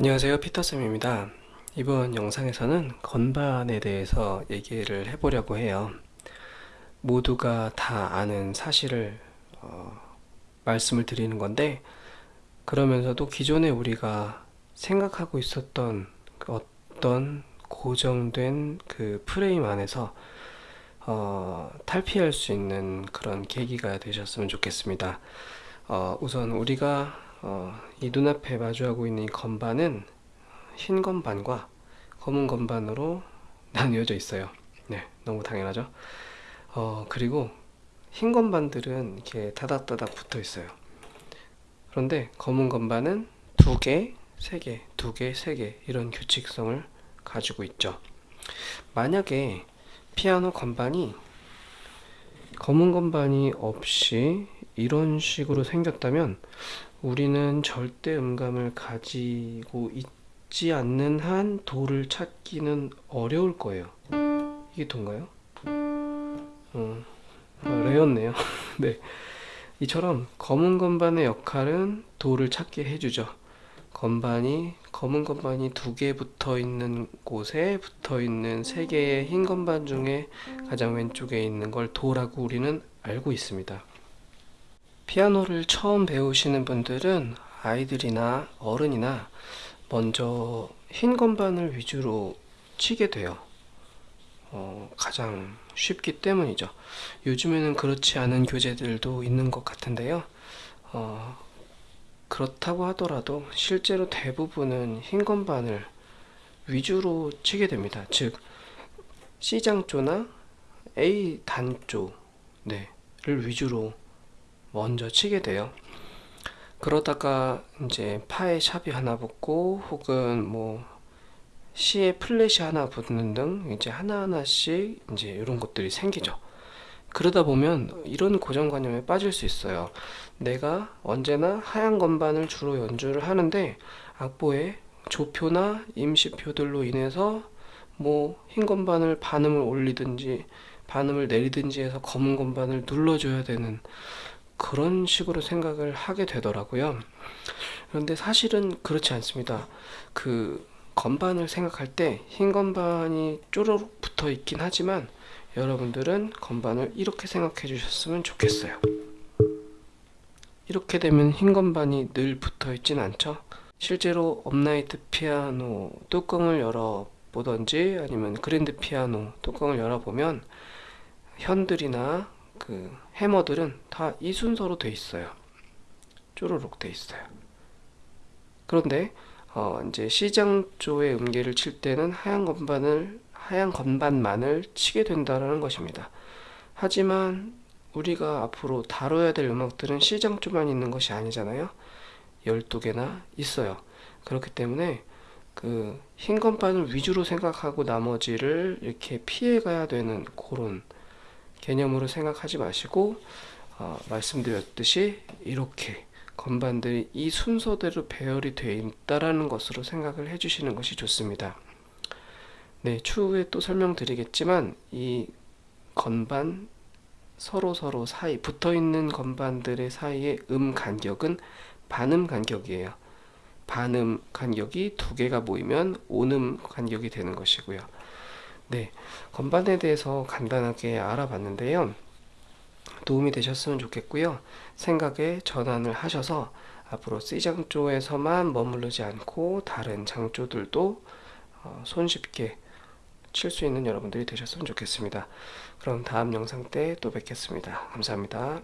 안녕하세요. 피터쌤입니다. 이번 영상에서는 건반에 대해서 얘기를 해보려고 해요. 모두가 다 아는 사실을 어, 말씀을 드리는 건데 그러면서도 기존에 우리가 생각하고 있었던 그 어떤 고정된 그 프레임 안에서 어, 탈피할 수 있는 그런 계기가 되셨으면 좋겠습니다. 어, 우선 우리가 어, 이 눈앞에 마주하고 있는 이 건반은 흰 건반과 검은 건반으로 나뉘어져 있어요. 네 너무 당연하죠? 어, 그리고 흰 건반들은 이렇게 다닥다닥 붙어 있어요. 그런데 검은 건반은 두 개, 세 개, 두 개, 세개 이런 규칙성을 가지고 있죠. 만약에 피아노 건반이 검은 건반이 없이 이런 식으로 생겼다면 우리는 절대 음감을 가지고 있지 않는 한 도를 찾기는 어려울 거예요. 이게 도인가요? 어, 아, 레였네요. 네. 이처럼 검은 건반의 역할은 도를 찾게 해주죠. 건반이 검은 건반이 두 개 붙어 있는 곳에 붙어 있는 세 개의 흰 건반 중에 가장 왼쪽에 있는 걸 도라고 우리는 알고 있습니다 피아노를 처음 배우시는 분들은 아이들이나 어른이나 먼저 흰 건반을 위주로 치게 돼요. 어, 가장 쉽기 때문이죠. 요즘에는 그렇지 않은 교재들도 있는 것 같은데요. 어, 그렇다고 하더라도 실제로 대부분은 흰 건반을 위주로 치게 됩니다. 즉 C장조나 A 단조 네, 를 위주로 먼저 치게 돼요. 그러다가 이제 파에 샵이 하나 붙고 혹은 뭐 C에 플랫이 하나 붙는 등 이제 하나하나씩 이제 이런 것들이 생기죠. 그러다 보면 이런 고정관념에 빠질 수 있어요. 내가 언제나 하얀 건반을 주로 연주를 하는데 악보에 조표나 임시표들로 인해서 뭐 흰 건반을 반음을 올리든지 반음을 내리든지 해서 검은 건반을 눌러줘야 되는 그런 식으로 생각을 하게 되더라고요. 그런데 사실은 그렇지 않습니다. 그 건반을 생각할 때 흰 건반이 쪼르륵 붙어 있긴 하지만 여러분들은 건반을 이렇게 생각해 주셨으면 좋겠어요. 이렇게 되면 흰 건반이 늘 붙어 있진 않죠? 실제로 업라이트 피아노 뚜껑을 열어 보던지 아니면 그랜드 피아노 뚜껑을 열어 보면 현들이나 그 해머들은 다 이 순서로 돼 있어요. 쪼르륵 돼 있어요. 그런데 어 이제 C장조의 음계를 칠 때는 하얀 건반을 하얀 건반만을 치게 된다는 것입니다. 하지만 우리가 앞으로 다뤄야 될 음악들은 C장조만 있는 것이 아니잖아요. 12개나 있어요. 그렇기 때문에 그 흰 건반을 위주로 생각하고 나머지를 이렇게 피해 가야 되는 그런 개념으로 생각하지 마시고 어, 말씀드렸듯이 이렇게 건반들이 이 순서대로 배열이 되어 있다라는 것으로 생각을 해주시는 것이 좋습니다. 네, 추후에 또 설명드리겠지만 이 건반 서로 서로 사이 붙어 있는 건반들의 사이의 음 간격은 반음 간격이에요. 반음 간격이 두 개가 모이면 온음 간격이 되는 것이고요. 네, 건반에 대해서 간단하게 알아봤는데요. 도움이 되셨으면 좋겠고요. 생각에 전환을 하셔서 앞으로 C장조에서만 머무르지 않고 다른 장조들도 어, 손쉽게 칠 수 있는 여러분들이 되셨으면 좋겠습니다. 그럼 다음 영상 때 또 뵙겠습니다. 감사합니다.